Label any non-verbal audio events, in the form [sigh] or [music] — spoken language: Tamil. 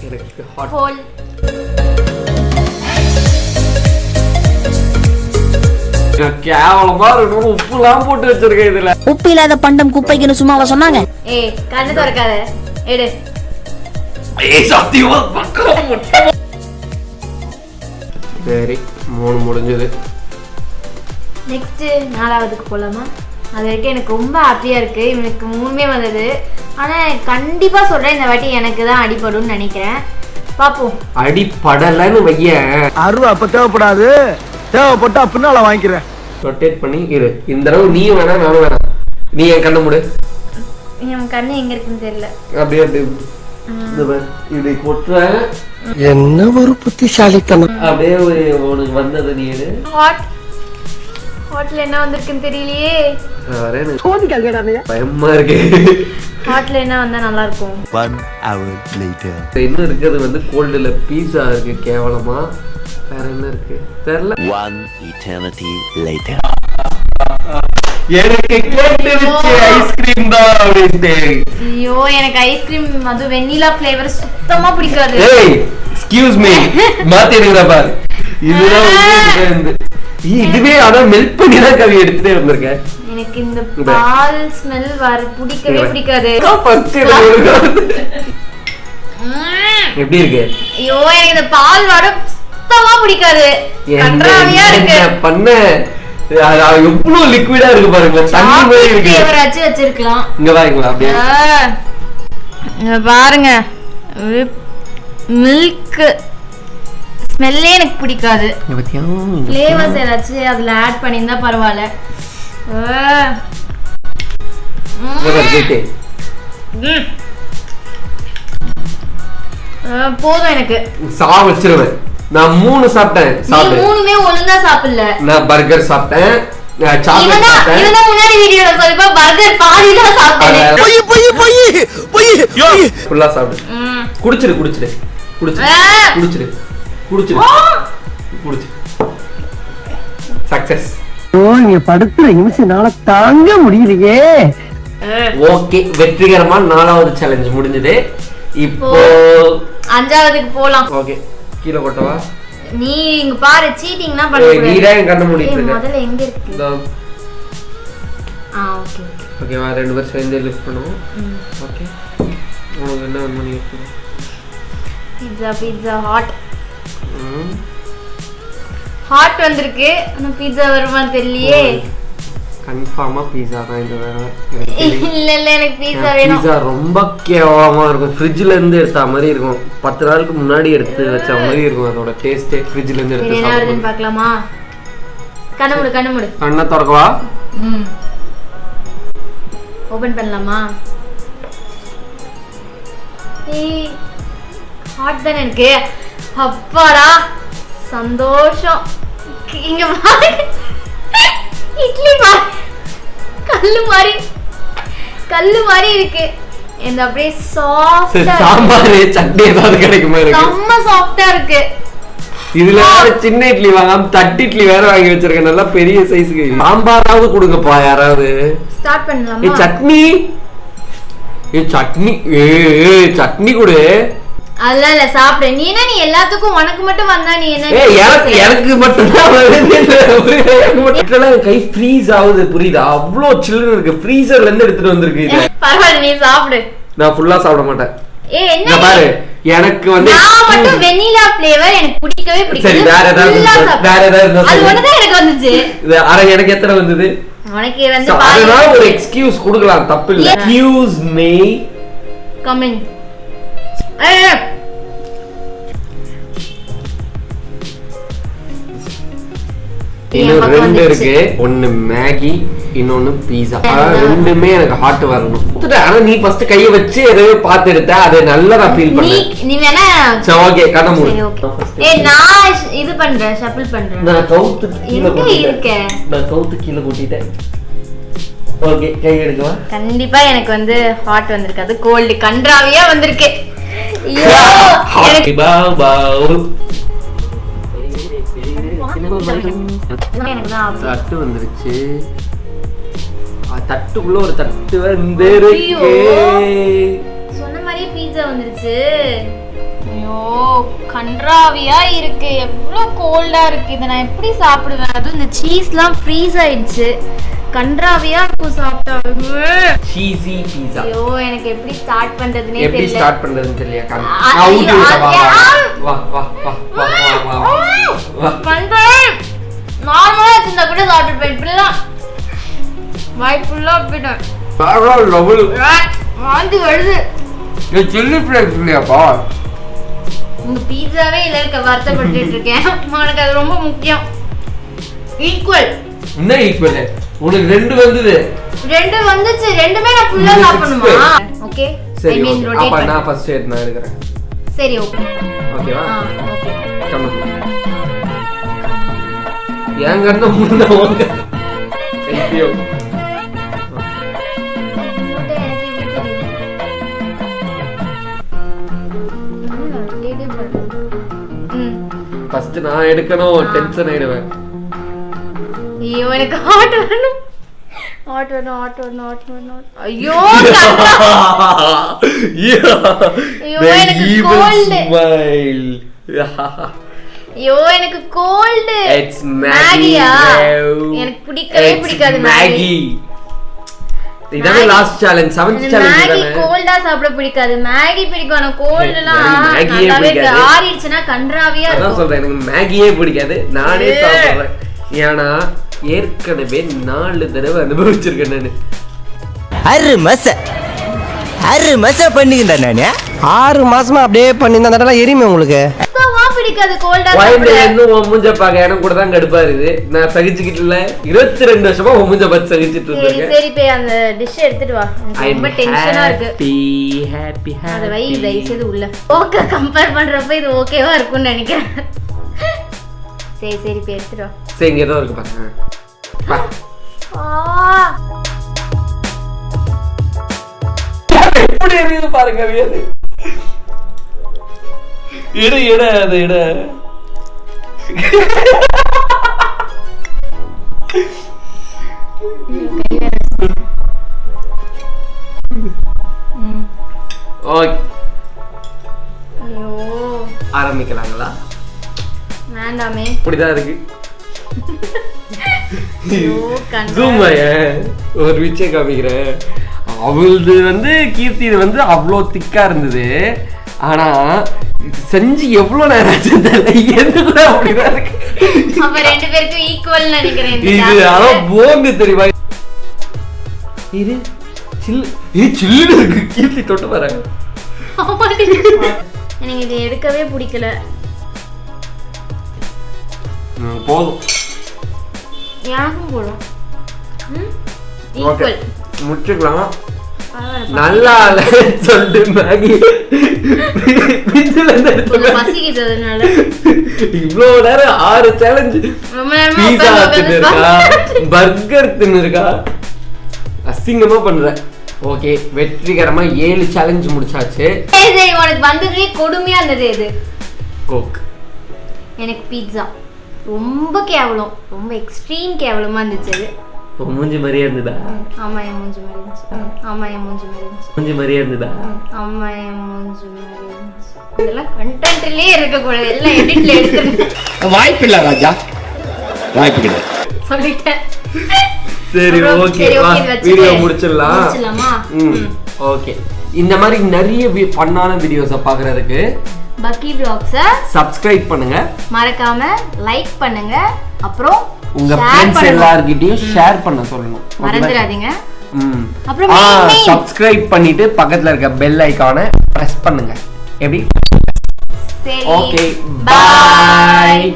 ஹோல் கேவலமா இருக்கணும் உப்புலாம் போட்டு வச்சிருக்கேன் இதுல. உப்பு இல்லாத பண்டம் குப்பைக்குன்னு சும்மாவா சொன்னாங்க? ஏய் கண்ணு திறக்காத. எடு. ஏய் சத்தியமா பக்கம் முட்டை. சரி மூணு முடிஞ்சது. நெக்ஸ்ட் நாலாவதுக்கு போலாமா? அது வரைக்கும் எனக்கு ரொம்ப ஹாப்பியா இருக்கு. இவனுக்கு மூணுமே வந்தது. ஆனா கண்டிப்பா சொல்றேன் இந்த வாட்டி எனக்கு தான் அடிபடும்னு நினைக்கிறேன். பாப்போம். அடி படலன்னு வையேன். அருவா அப்ப தேவைப்படாது. தேவைப்பட்டா பின்னால வாங்கிக்கிறேன். ரொட்டேட் பண்ணி இரு. இந்த தடவை நீயும் வேணாம் நானும் வேணாம் நீ என் கண்ணை மூடு. என் கண்ணு எங்க இருக்குன்னு தெரியல. அப்படியே அப்படியே. இந்த பாரு, இப்படி கொட்டுறேன். என்ன ஒரு புத்திசாலித்தனம். அப்படியே ஒரு உனக்கு வந்தது நீ எடு. ஹாட் ஹாட்ல என்ன வந்திருக்குன்னு தெரியலையே. வரேன் பயமா இருக்கு. ஹாட்ல என்ன வந்தா நல்லா இருக்கும்? One hour later. இன்னும் இருக்கிறது வந்து கோல்டுல பீஸா இருக்கு கேவலமா? வேற என்ன இருக்கு? தெரியல One eternity later. எனக்கு கேட்டுருச்சு ஐஸ்கிரீம் தான் அப்படின்ட்டு ஐயோ எனக்கு ஐஸ்கிரீம் அது வெண்ணிலா ஃப்ளேவர் சுத்தமா பிடிக்காது. ஏய் எக்ஸ்கியூஸ் மீ மாத்தி எடுக்கிற பாரு. இதுதான் இதுவே அதான் மெல்ட் பண்ணி தான் கவி எடுத்துட்டே வந்திருக்கேன் எனக்கு இந்த பால் ஸ்மெல் வர பிடிக்கவே பிடிக்காது. எப்படி இருக்கு? ஐயோ எனக்கு இந்த பால் வாடை சுத்தமா பிடிக்காது. கன்றாவியா இருக்கு. பண்ண? எவ்வளவு லிக்விடா இருக்கு பாருங்க தண்ணி மாதிரி இருக்கு ஃப்ளேவராச்சும் வச்சிருக்கலாம். இங்க பாருங்களா அப்படியே. பாருங்க. மில்க் ஸ்மெல்லே எனக்கு பிடிக்காது? ஃப்ளேவர்ஸ் ஏதாச்சும் அதுல ஆட் பண்ணியிருந்தா பரவாயில்ல. போதும் எனக்கு. சா வச்சிருவேன். நான் மூணு சாப்பிட்டேன். சாப்பிட்டேன் மூணுமே ஒழுங்கா சாப்பிடல. நான் பர்கர் சாப்பிட்டேன். சாப்பிட்டேன். முன்னாடி வீடியோல சொல்லிப்பா பர்கர் பாதி தான் சாப்பிட்டேன். பொய் பொய் பொய் பொய் பொய். ஃபுல்லா சாப்பிடு. ம். குடிச்சிரு குடிச்சிரு குடிச்சிரு. குடிச்சிரு குடிச்சிரு. ஆ. குடிச்சிரு சக்சஸ் ஓ நீங்க படுத்துற நிமிஷம்னால தாங்க முடியலையே. ஓகே வெற்றிகரமா நாலாவது சேலஞ்ச் முடிஞ்சது. இப்போ அஞ்சாவதுக்கு போலாம். ஓகே கீழே கொட்டவா? நீ இங்க பாரு சீட்டிங்னா பண்ண என் கண்ணை மூடிட்டு இருக்க. முதல்ல எங்க இருக்கு? இதோ, ஆ ஓகே ஓகேவா ரெண்டு பேரும் சேர்ந்து லிஃப்ட் பண்ணுவோம். ஓகே. உனக்கு என்ன வேணுமோ நீ. Pizza pizza hot. ஹாட் வந்திருக்கு. ஆனா பீட்சா வருமான்னு தெரியலையே. கன்ஃபார்மா பீஸா தான் இந்த. இல்ல இல்ல எனக்கு பீட்சா வேணும். பீஸா ரொம்ப கேவலமா இருக்கும். ஃப்ரிட்ஜ்ல இருந்து எடுத்த மாதிரி இருக்கும். பத்து நாளுக்கு முன்னாடி எடுத்து வச்ச மாதிரி இருக்கும் அதோட டேஸ்டே ஃப்ரிட்ஜ்ல இருந்து எடுத்து என்ன வருதுன்னு பார்க்கலாமா? கண்ணு மூடு கண்ணு மூடு. கண்ணை திறக்கவா? ம். ஓபன் பண்ணலாமா? ஏய் ஹாட் தானே எனக்கு. அப்பாடா. சந்தோஷம். இங்க இட்லி கல்லு மாதிரி கல்லு மாதிரி இருக்கு. இந்த அப்படியே சாஃப்டா சாம்பார் சட்னி ஏதாவது கிடைக்குமா இருக்கு செம்ம சாஃப்டா இருக்கு. இதுல சின்ன இட்லி வாங்காம தட்டு இட்லி வேற வாங்கி வச்சிருக்கேன். நல்லா பெரிய சைஸ்க்கு சாம்பாராவது கொடுங்கப்பா யாராவது. ஸ்டார்ட் பண்ணலாமா? சட்னி. ஏ சட்னி. ஏ ஏ, சட்னி கொடு. அதெல்லாம் இல்ல சாப்பிடு. நீ என்ன நீ எல்லாத்துக்கும் உனக்கு மட்டும் வந்தா நீ என்ன எனக்கு எனக்கு மட்டும் தான் கை ஃப்ரீஸ் ஆகுது. புரியுதா? அவ்வளோ சில்லுன்னு இருக்கு. ஃப்ரீசர்ல இருந்து எடுத்துட்டு வந்திருக்கு இது. [laughs] பரவாயில்ல நீ சாப்பிடு. நான் ஃபுல்லா சாப்பிட மாட்டேன். ஏ என்ன பாரு. எனக்கு வந்து நான் மட்டும் ஃப்ளேவர் எனக்கு பிடிக்கவே பிடிக்காது. சரி, வேற ஏதாவது. வேற ஏதாவது அது. ஒண்ணுதான் எனக்கு வந்துச்சு. அரை எனக்கு எத்தனை வந்தது? உனக்கு வந்து அதனால ஒரு எக்ஸ்கியூஸ் கொடுக்கலாம். தப்பு இல்ல எக்ஸ்கியூஸ் மீ இன்னும் ரெண்டு இருக்கு. ஒன்னு மேகி இன்னொன்னு பீஸா ரெண்டுமே எனக்கு ஹாட் வரணும். ஆனா நீ ஃபர்ஸ்ட் கைய வச்சு எதையோ பார்த்து எடுத்த. அதை நல்லா நான் ஃபீல் பண்ணேன். நீ வேணா சரி ஓகே கண்ண மூடு. சரி ஓகே ஏ நான் இது பண்றேன் ஷஃபிள் பண்றேன். நான் கவுத்து கீழே எங்க கொட்டிட்டேன். இருக்க? நான் கவுத்து கீழே கொட்டிட்டேன். ஓகே கை எடுக்கவா? கண்டிப்பா எனக்கு வந்து ஹாட் வந்திருக்காது கோல்டு கன்றாவியா வந்திருக்கு. எனக்கு தான் ஆகுது. தட்டு வந்துருச்சு. தட்டுக்குள்ள ஒரு தட்டு வந்து. இருக்கு சொன்ன மாதிரியே பீட்சா வந்துருச்சு. ஐயோ கன்றாவியா இருக்கு. எவ்வளோ கோல்டா இருக்கு. இதை நான் எப்படி சாப்பிடுவேன்? அதுவும் இந்த சீஸ்லாம் ஃப்ரீஸ் ஆயிடுச்சு. கன்றாவியா இருக்கும் சாப்பிட்டா சீசி பீஸா ஐயோ எனக்கு எப்படி ஸ்டார்ட் பண்றதுனே எப்படி ஸ்டார்ட் பண்றதுன்னு தெரியல காமி. ஆ, நான் ஊட்டி ஐயோ, விட்டேன். வா, ஆ, வா, வா, வா, வா, வா, வா, வா, வா. பண்றேன் நார்மலா வச்சிருந்தா கூட சாப்பிட்டுருப்பேன் இப்படிலாம் வாய் ஃபுல்லா போயிட்டேன். வாந்தி வருது இது இல்லையாப்பா? உங்க பீட்சாவே இல்ல இருக்க வருத்தப்பட்டு இருக்கேன் உனக்கு அது ரொம்ப முக்கியம் ஈக்குவல் என்ன equal? உனக்கு ரெண்டு வந்தது. ரெண்டு வந்துச்சு. ரெண்டுமே நான் ஃபுல்லா சாப்பிடணுமா. ஓகே ஐ சரி மீன் okay. அப்ப ரொட்டேட் நான் ஃபர்ஸ்ட் நான் எடுக்கிறேன். சரி ஓகே ஓகேவா ஓகே கம்மி என் கண்ணை முன்ன உங்க ஐயோ ஃபர்ஸ்ட் நான் எடுக்கணும். டென்ஷன் ஆயிடுவேன். ஐயோ எனக்கு ஹார்ட் வரணும் ஹார்ட் வரணும் ஹார்ட் வரணும் ஹார்ட் வரணும் ஐயோ ஐயோ, எனக்கு. ஸ்மைல் ஐயோ எனக்கு கோல்டு இட்ஸ் மேகி மேகியா எனக்கு பிடிக்கவே பிடிக்காது மேகி இதானே. Last challenge seventh challenge Maggi கோல்டா சாப்பிட பிடிக்காது. மேகி பிடிக்கும் ஆனா கோல்டுலாம் எனக்கு மேகியே நல்லாவே. ஆறிடுச்சுன்னா கன்றாவியா அதான் இருக்கும். சொல்றேன் எனக்கு மேகியே பிடிக்காது. நானே. சாப்பிடுறேன். ஏன்னா ஏற்கனவே நாலு தடவை அனுபவிச்சிருக்கேன் நானு. அரு மச அரு மச பண்ணிக்கிட்டா நானு. ஆறு மாசமா அப்படியே பண்ணி இந்த தடவை எரியுமே உங்களுக்கு? பிடிக்காது கோல்டா இன்னும் உன் மூஞ்ச பாக்க எனக்கு கூட தான் கடுப்பா இருக்குது. நான் சகிச்சுக்கிட்டு இல்ல. இருபத்தி ரெண்டு வருஷமா உன் மூஞ்ச பார்த்து சகிச்சுட்டு இருக்கேன் சரி போய் அந்த டிஷ் எடுத்துட்டு வா. எனக்கு ரொம்ப டென்ஷனா இருக்கு. ஹாப்பி அத வை தயவு செய்து உள்ள. ஓகே கம்பேர் பண்றப்ப இது ஓகேவா இருக்கும்னு நினைக்கிறேன். சரி சரி போய் எடுத்துட்டு வா. சரி இங்க ஏதோ இருக்கு பாருங்க. ไปพอ எப்படி இருக்குது பாருங்க வியது இட இட அது இட ஆரம்பிக்கலாங்களா வேண்டாமே இப்படிதான் இருக்கு ஒரு விஷயம் காமிக்கிறேன். அவளது வந்து கீர்த்தி வந்து அவ்வளோ திக்கா இருந்தது. ஆனா செஞ்சு எவ்வளவு நேரம் ஆச்சு தெரியல. எது கூட அப்படிதான் இருக்கு. அப்ப ரெண்டு பேருக்கும் ஈக்குவல் நினைக்கிறேன் இது task. அதான் போங்க தெரியுமா? இது சில்லு இது சில்லுன்னு இருக்கு. கீர்த்தி தொட்டு வராங்க. எனக்கு இது எடுக்கவே பிடிக்கல. போதும். எனக்கும் போடும். ஈக்குவல் முடிச்சுக்கலாம்? நல்லா சொல்லிட்டு மேகி. இவ்வளவு நேரம் ஆறு சேலஞ்சு பீஸா தின்னு பர்கர் தின்னு இருக்கா? அசிங்கமா பண்ற. ஓகே வெற்றிகரமா ஏழு சேலஞ்ச் முடிச்சாச்சு. உனக்கு வந்ததுலயே கொடுமையா இருந்தது இது கோக் எனக்கு பீட்சா ரொம்ப கேவலம். ரொம்ப எக்ஸ்ட்ரீம் கேவலமா இருந்துச்சு அது. உன் மூஞ்சி மாதிரியே இருந்ததா? ஆமா என் மூஞ்சி மாதிரி இருந்துச்சு. ஆமா என் மூஞ்சி மாதிரி இருந்துச்சு. மூஞ்சி மாதிரியே இருந்ததா? ஆமா என் மூஞ்சி மாதிரி இருந்துச்சு. இதெல்லாம் கண்டென்ட்லயே இருக்க கூடாது எல்லாம் எடிட்ல எடுத்துருங்க. [laughs] வாய்ப்பில்லை ராஜா. வாய்ப்பு கிடையாது. சொல்லிட்டேன். சரி ஓகே வீடியோ முடிச்சிடலாம். ஓகே இந்த மாதிரி நிறைய ஃபன்னான வீடியோஸை பார்க்கறதுக்கு பக்கி பிளாக்ஸ சப்ஸ்கிரைப் பண்ணுங்க. மறக்காம லைக் பண்ணுங்க. அப்புறம் உங்க ஃப்ரெண்ட்ஸ். எல்லார்கிட்டயும் ஷேர் பண்ண சொல்லணும்? மறந்துடாதீங்க. அப்புறம். சப்ஸ்கிரைப் பண்ணிட்டு பக்கத்துல இருக்க பெல் ஐகானை பிரஸ் பண்ணுங்க. எப்படி? Okay bye